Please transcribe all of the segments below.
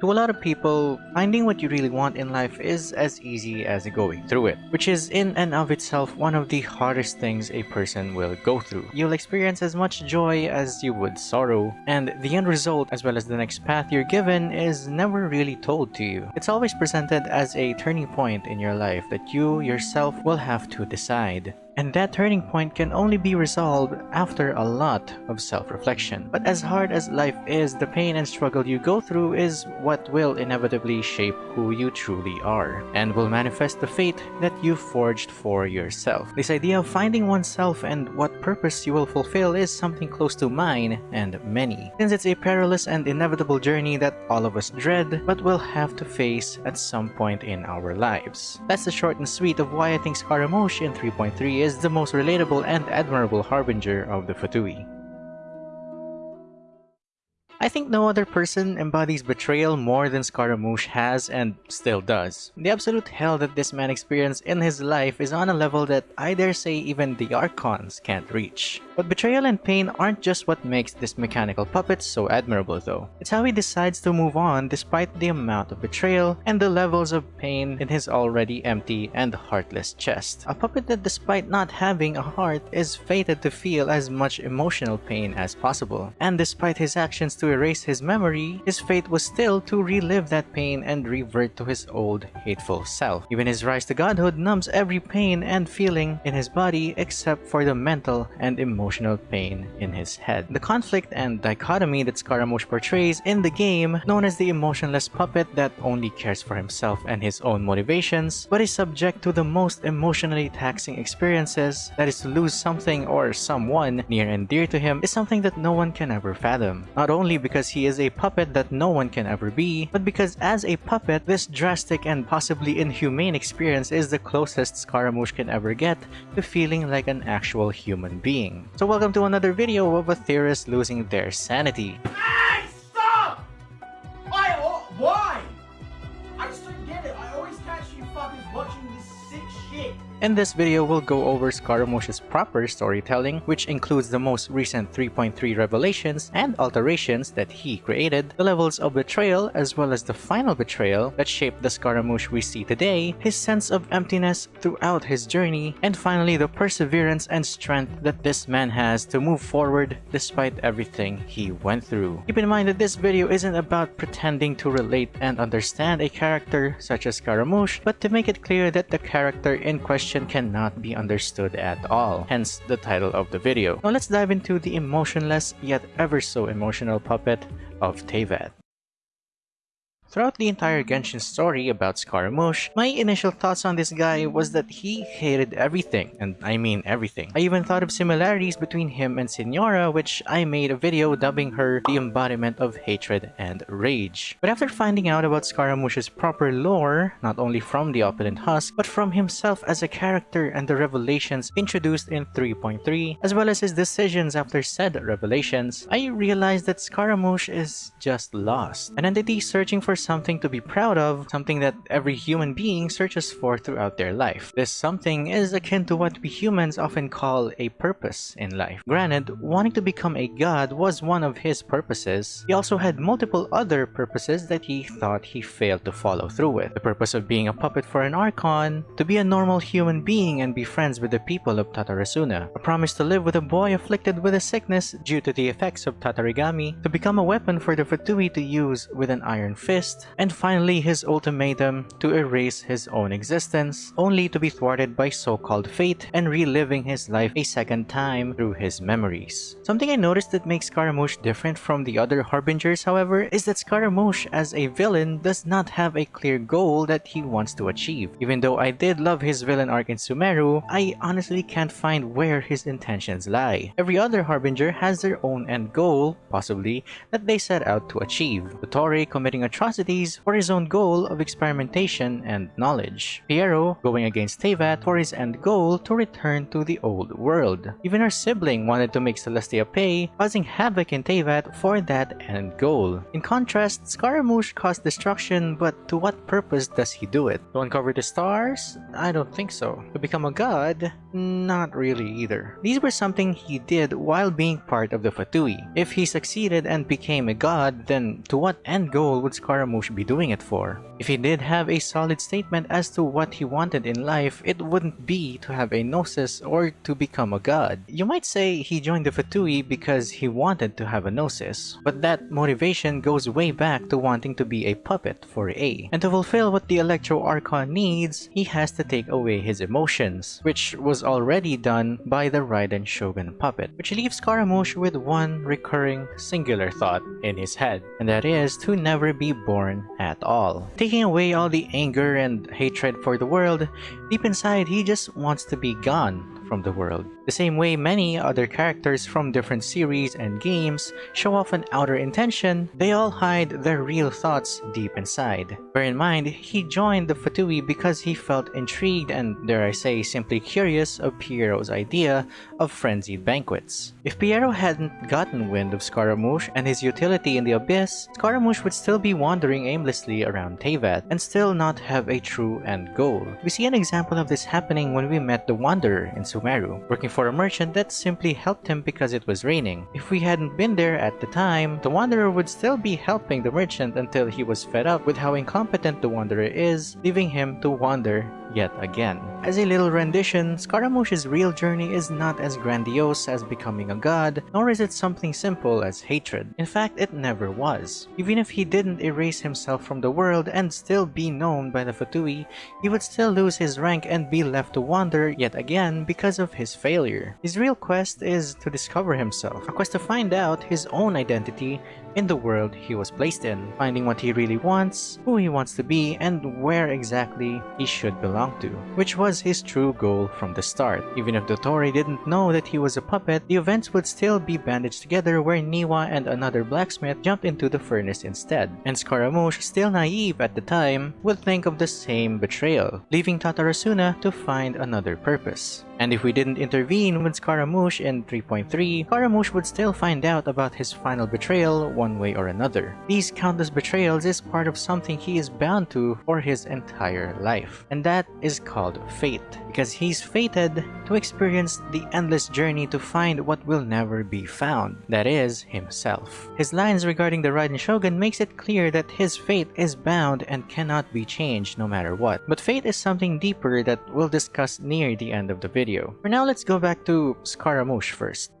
To a lot of people, finding what you really want in life is as easy as going through it, which is in and of itself one of the hardest things a person will go through. You'll experience as much joy as you would sorrow, and the end result as well as the next path you're given is never really told to you. It's always presented as a turning point in your life that you yourself will have to decide. And that turning point can only be resolved after a lot of self-reflection. But as hard as life is, the pain and struggle you go through is what will inevitably shape who you truly are, and will manifest the fate that you forged for yourself. This idea of finding oneself and what purpose you will fulfill is something close to mine and many, since it's a perilous and inevitable journey that all of us dread, but will have to face at some point in our lives. That's the short and sweet of why I think Scaramouche in 3.3 is is the most relatable and admirable harbinger of the Fatui. I think no other person embodies betrayal more than Scaramouche has and still does. The absolute hell that this man experienced in his life is on a level that I dare say even the Archons can't reach. But betrayal and pain aren't just what makes this mechanical puppet so admirable though. It's how he decides to move on despite the amount of betrayal and the levels of pain in his already empty and heartless chest. A puppet that despite not having a heart is fated to feel as much emotional pain as possible. And despite his actions to erase his memory, his fate was still to relive that pain and revert to his old hateful self. Even his rise to godhood numbs every pain and feeling in his body except for the mental and emotional pain in his head. The conflict and dichotomy that Scaramouche portrays in the game, known as the emotionless puppet that only cares for himself and his own motivations, but is subject to the most emotionally taxing experiences, that is to lose something or someone near and dear to him, is something that no one can ever fathom. Not only because he is a puppet that no one can ever be, but because as a puppet, this drastic and possibly inhumane experience is the closest Scaramouche can ever get to feeling like an actual human being. So welcome to another video of a theorist losing their sanity. In this video, we'll go over Scaramouche's proper storytelling, which includes the most recent 3.3 revelations and alterations that he created, the levels of betrayal as well as the final betrayal that shaped the Scaramouche we see today, his sense of emptiness throughout his journey, and finally the perseverance and strength that this man has to move forward despite everything he went through. Keep in mind that this video isn't about pretending to relate and understand a character such as Scaramouche, but to make it clear that the character in question cannot be understood at all, hence the title of the video. Now let's dive into the emotionless yet ever so emotional puppet of Teyvat. Throughout the entire Genshin story about Scaramouche, my initial thoughts on this guy was that he hated everything, and I mean everything. I even thought of similarities between him and Signora, which I made a video dubbing her the embodiment of hatred and rage. But after finding out about Scaramouche's proper lore, not only from the Opulent Husk, but from himself as a character and the revelations introduced in 3.3, as well as his decisions after said revelations, I realized that Scaramouche is just lost. An entity searching for something to be proud of, something that every human being searches for throughout their life. This something is akin to what we humans often call a purpose in life. Granted, wanting to become a god was one of his purposes. He also had multiple other purposes that he thought he failed to follow through with. The purpose of being a puppet for an Archon, to be a normal human being and be friends with the people of Tatarasuna, a promise to live with a boy afflicted with a sickness due to the effects of Tatarigami, to become a weapon for the Fatui to use with an iron fist, and finally his ultimatum to erase his own existence, only to be thwarted by so-called fate and reliving his life a second time through his memories. Something I noticed that makes Scaramouche different from the other Harbingers, however, is that Scaramouche as a villain does not have a clear goal that he wants to achieve. Even though I did love his villain arc in Sumeru, I honestly can't find where his intentions lie. Every other Harbinger has their own end goal, possibly, that they set out to achieve. Dottore committing atrocities for his own goal of experimentation and knowledge. Pierro going against Teyvat for his end goal to return to the old world. Even her sibling wanted to make Celestia pay, causing havoc in Teyvat for that end goal. In contrast, Scaramouche caused destruction, but to what purpose does he do it? To uncover the stars? I don't think so. To become a god? Not really either. These were something he did while being part of the Fatui. If he succeeded and became a god, then to what end goal would Scaramouche Scaramouche be doing it for? If he did have a solid statement as to what he wanted in life, it wouldn't be to have a Gnosis or to become a god. You might say he joined the Fatui because he wanted to have a Gnosis, but that motivation goes way back to wanting to be a puppet for Ei. And to fulfill what the Electro Archon needs, he has to take away his emotions, which was already done by the Raiden Shogun puppet, which leaves Scaramouche with one recurring singular thought in his head, and that is to never be born at all. Taking away all the anger and hatred for the world, deep inside he just wants to be gone from the world. The same way many other characters from different series and games show off an outer intention, they all hide their real thoughts deep inside. Bear in mind, he joined the Fatui because he felt intrigued and, dare I say, simply curious of Pierro's idea of frenzied banquets. If Piero hadn't gotten wind of Scaramouche and his utility in the Abyss, Scaramouche would still be wandering aimlessly around Teyvat and still not have a true end goal. We see an example of this happening when we met the Wanderer in Sumeru, working for a merchant that simply helped him because it was raining. If we hadn't been there at the time, the Wanderer would still be helping the merchant until he was fed up with how incompetent the Wanderer is, leaving him to wander yet again. As a little rendition, Scaramouche's real journey is not as grandiose as becoming a god, nor is it something simple as hatred. In fact, it never was. Even if he didn't erase himself from the world and still be known by the Fatui, he would still lose his rank and be left to wander yet again because of his failure. His real quest is to discover himself, a quest to find out his own identity in the world he was placed in, finding what he really wants, who he wants to be, and where exactly he should belong to, which was his true goal from the start. Even if Dottore didn't know that he was a puppet, the events would still be bandaged together where Niwa and another blacksmith jumped into the furnace instead, and Scaramouche, still naive at the time, would think of the same betrayal, leaving Tatarasuna to find another purpose. And if we didn't intervene with Scaramouche in 3.3, Scaramouche would still find out about his final betrayal one way or another. These countless betrayals is part of something he is bound to for his entire life. And that is called fate, because he's fated to experience the endless journey to find what will never be found, that is, himself. His lines regarding the Raiden Shogun makes it clear that his fate is bound and cannot be changed no matter what. But fate is something deeper that we'll discuss near the end of the video. For now, let's go back to Scaramouche first.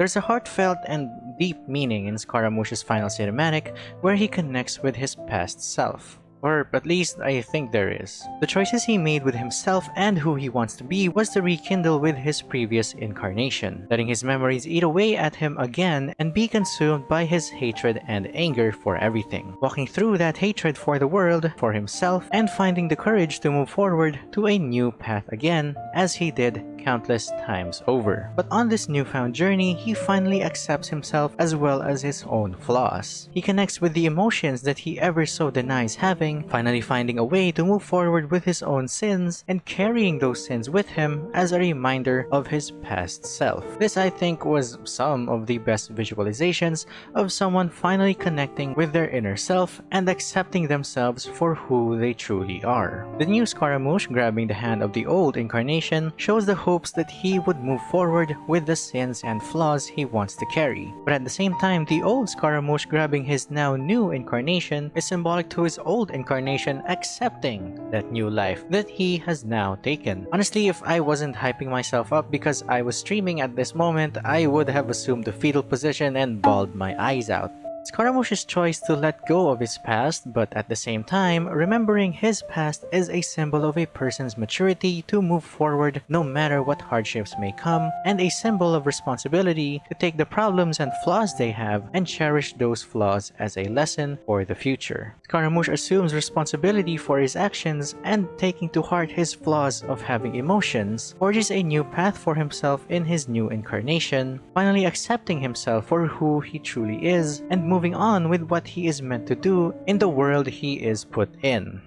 There's a heartfelt and deep meaning in Scaramouche's final cinematic where he connects with his past self. Or at least I think there is. The choices he made with himself and who he wants to be was to rekindle with his previous incarnation, letting his memories eat away at him again and be consumed by his hatred and anger for everything. Walking through that hatred for the world, for himself, and finding the courage to move forward to a new path again, as he did countless times over. But on this newfound journey, he finally accepts himself as well as his own flaws. He connects with the emotions that he ever so denies having, finally finding a way to move forward with his own sins and carrying those sins with him as a reminder of his past self. This I think was some of the best visualizations of someone finally connecting with their inner self and accepting themselves for who they truly are. The new Scaramouche grabbing the hand of the old incarnation shows the hopes that he would move forward with the sins and flaws he wants to carry. But at the same time, the old Scaramouche grabbing his now new incarnation is symbolic to his old incarnation accepting that new life that he has now taken. Honestly, if I wasn't hyping myself up because I was streaming at this moment, I would have assumed the fetal position and bawled my eyes out. Scaramouche's choice to let go of his past, but at the same time, remembering his past is a symbol of a person's maturity to move forward no matter what hardships may come, and a symbol of responsibility to take the problems and flaws they have and cherish those flaws as a lesson for the future. Scaramouche assumes responsibility for his actions and taking to heart his flaws of having emotions, forges a new path for himself in his new incarnation, finally accepting himself for who he truly is and moving on with what he is meant to do in the world he is put in.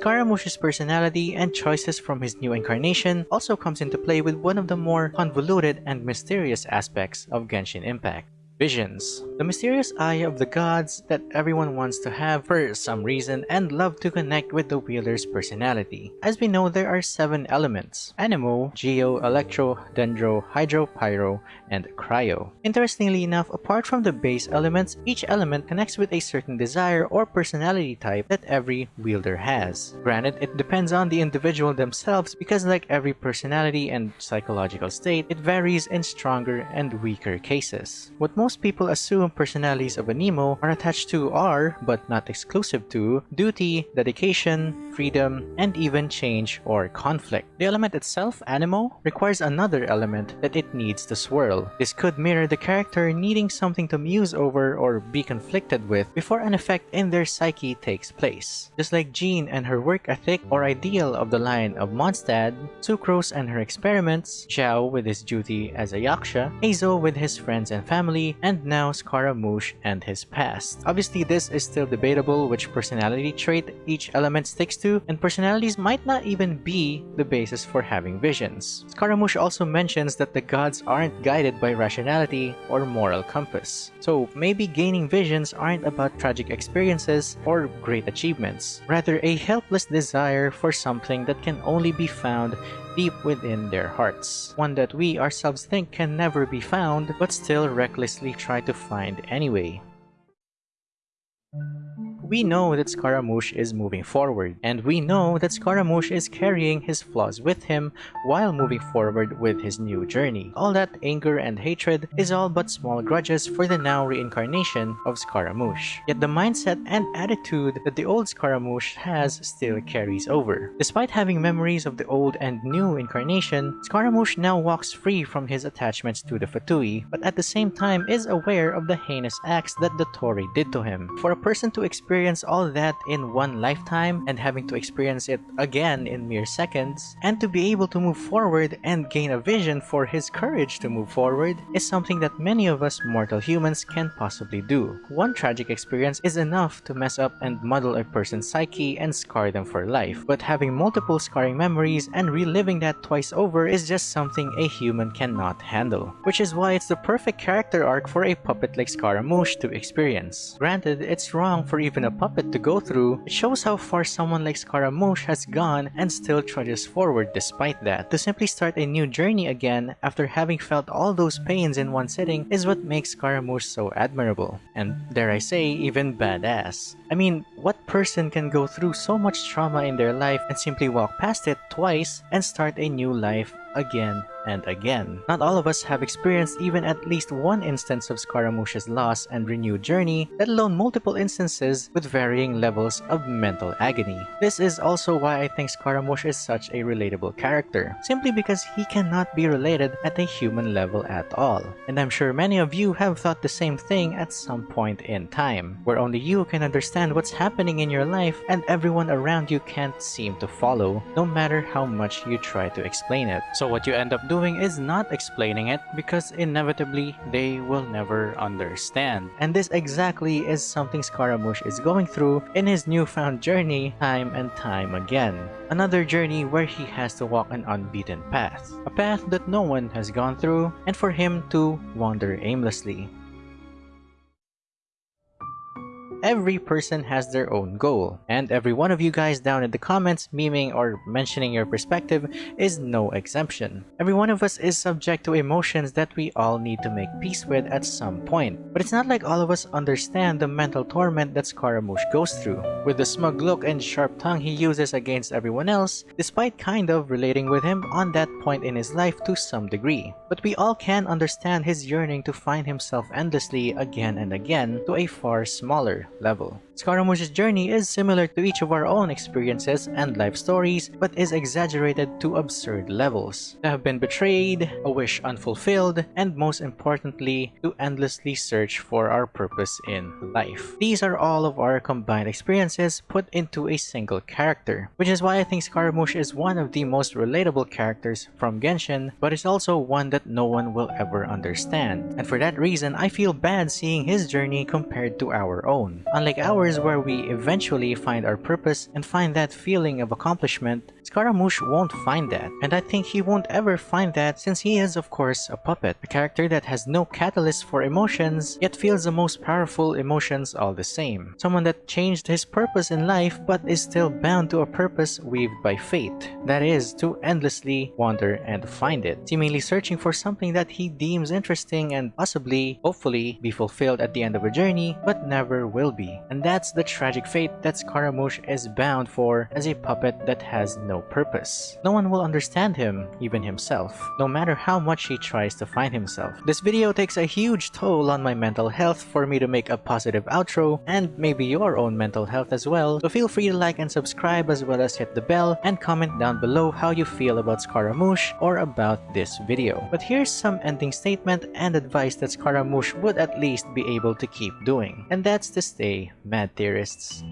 Scaramouche's personality and choices from his new incarnation also comes into play with one of the more convoluted and mysterious aspects of Genshin Impact. Visions. The mysterious eye of the gods that everyone wants to have for some reason and love to connect with the wielder's personality. As we know, there are seven elements. Anemo, Geo, Electro, Dendro, Hydro, Pyro, and Cryo. Interestingly enough, apart from the base elements, each element connects with a certain desire or personality type that every wielder has. Granted, it depends on the individual themselves because like every personality and psychological state, it varies in stronger and weaker cases. What most people assume personalities of Anemo are attached to are, but not exclusive to, duty, dedication, freedom, and even change or conflict. The element itself, Anemo, requires another element that it needs to swirl. This could mirror the character needing something to muse over or be conflicted with before an effect in their psyche takes place. Just like Jean and her work ethic or ideal of the line of Mondstadt, Sucrose and her experiments, Xiao with his duty as a Yaksha, Heizou with his friends and family, and now Scaramouche and his past. Obviously, this is still debatable which personality trait each element sticks to, and personalities might not even be the basis for having visions. Scaramouche also mentions that the gods aren't guided by rationality or moral compass. So maybe gaining visions aren't about tragic experiences or great achievements, rather a helpless desire for something that can only be found deep within their hearts. One that we ourselves think can never be found, but still recklessly try to find anyway. We know that Scaramouche is moving forward, and we know that Scaramouche is carrying his flaws with him while moving forward with his new journey. All that anger and hatred is all but small grudges for the now reincarnation of Scaramouche. Yet the mindset and attitude that the old Scaramouche has still carries over. Despite having memories of the old and new incarnation, Scaramouche now walks free from his attachments to the Fatui, but at the same time is aware of the heinous acts that Dottore did to him. For a person to experience experience all that in one lifetime and having to experience it again in mere seconds, and to be able to move forward and gain a vision for his courage to move forward is something that many of us mortal humans can possibly do. One tragic experience is enough to mess up and muddle a person's psyche and scar them for life, but having multiple scarring memories and reliving that twice over is just something a human cannot handle. Which is why it's the perfect character arc for a puppet like Scaramouche to experience. Granted, it's wrong for even a a puppet to go through, it shows how far someone like Scaramouche has gone and still trudges forward despite that. To simply start a new journey again after having felt all those pains in one sitting is what makes Scaramouche so admirable. And dare I say, even badass. I mean, what person can go through so much trauma in their life and simply walk past it twice and start a new life again and again. Not all of us have experienced even at least one instance of Scaramouche's loss and renewed journey, let alone multiple instances with varying levels of mental agony. This is also why I think Scaramouche is such a relatable character, simply because he cannot be related at a human level at all. And I'm sure many of you have thought the same thing at some point in time, where only you can understand what's happening in your life and everyone around you can't seem to follow, no matter how much you try to explain it. So what you end up doing is not explaining it because inevitably they will never understand. And this exactly is something Scaramouche is going through in his newfound journey time and time again. Another journey where he has to walk an unbeaten path. A path that no one has gone through and for him to wander aimlessly. Every person has their own goal, and every one of you guys down in the comments memeing or mentioning your perspective is no exemption. Every one of us is subject to emotions that we all need to make peace with at some point. But it's not like all of us understand the mental torment that Scaramouche goes through. With the smug look and sharp tongue he uses against everyone else, despite kind of relating with him on that point in his life to some degree. But we all can understand his yearning to find himself endlessly again and again to a far smaller level. Scaramouche's journey is similar to each of our own experiences and life stories, but is exaggerated to absurd levels. To have been betrayed, a wish unfulfilled, and most importantly, to endlessly search for our purpose in life. These are all of our combined experiences put into a single character, which is why I think Scaramouche is one of the most relatable characters from Genshin, but is also one that no one will ever understand. And for that reason, I feel bad seeing his journey compared to our own. Unlike ours where we eventually find our purpose and find that feeling of accomplishment, Scaramouche won't find that, and I think he won't ever find that since he is of course a puppet, a character that has no catalyst for emotions, yet feels the most powerful emotions all the same. Someone that changed his purpose in life but is still bound to a purpose weaved by fate, that is, to endlessly wander and find it, seemingly searching for something that he deems interesting and possibly, hopefully, be fulfilled at the end of a journey, but never will be. And that's the tragic fate that Scaramouche is bound for as a puppet that has no purpose. No one will understand him, even himself, no matter how much he tries to find himself. This video takes a huge toll on my mental health for me to make a positive outro, and maybe your own mental health as well, so feel free to like and subscribe as well as hit the bell and comment down below how you feel about Scaramouche or about this video. But here's some ending statement and advice that Scaramouche would at least be able to keep doing, and that's to stay mad theorists.